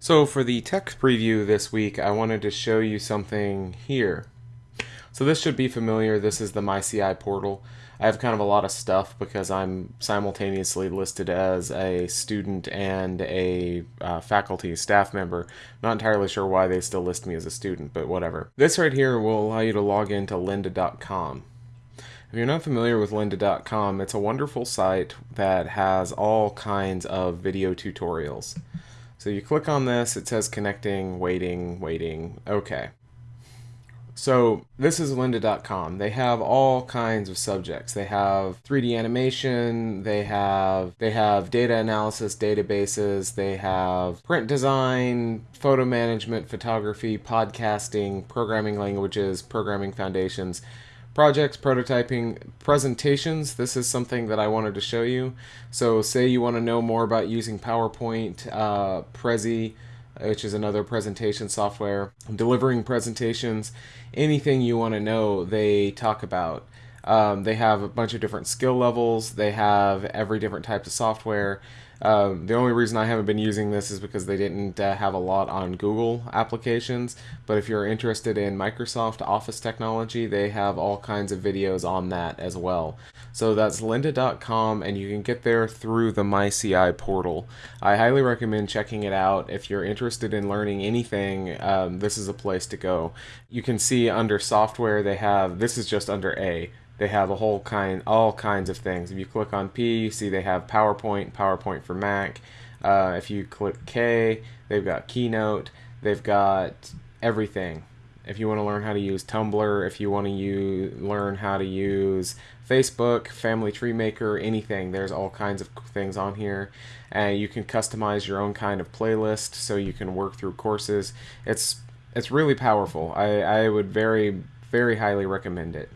So for the text preview this week, I wanted to show you something here. So this should be familiar. This is the MyCI portal. I have kind of a lot of stuff because I'm simultaneously listed as a student and a uh, faculty staff member. Not entirely sure why they still list me as a student, but whatever. This right here will allow you to log into lynda.com. If you're not familiar with lynda.com, it's a wonderful site that has all kinds of video tutorials. So you click on this, it says connecting, waiting, waiting, okay. So this is lynda.com. They have all kinds of subjects. They have 3D animation, they have they have data analysis databases, they have print design, photo management, photography, podcasting, programming languages, programming foundations projects, prototyping, presentations. This is something that I wanted to show you. So say you want to know more about using PowerPoint, uh, Prezi, which is another presentation software, delivering presentations, anything you want to know, they talk about. Um, they have a bunch of different skill levels. They have every different type of software. Um, the only reason I haven't been using this is because they didn't uh, have a lot on Google applications. But if you're interested in Microsoft Office technology, they have all kinds of videos on that as well. So that's lynda.com, and you can get there through the MyCI portal. I highly recommend checking it out. If you're interested in learning anything, um, this is a place to go. You can see under software, they have this is just under A they have a whole kind, all kinds of things. If you click on P, you see they have PowerPoint, PowerPoint for Mac. Uh, if you click K, they've got Keynote. They've got everything. If you want to learn how to use Tumblr, if you want to use, learn how to use Facebook, Family Tree Maker, anything, there's all kinds of things on here. And you can customize your own kind of playlist so you can work through courses. It's it's really powerful. I, I would very, very highly recommend it.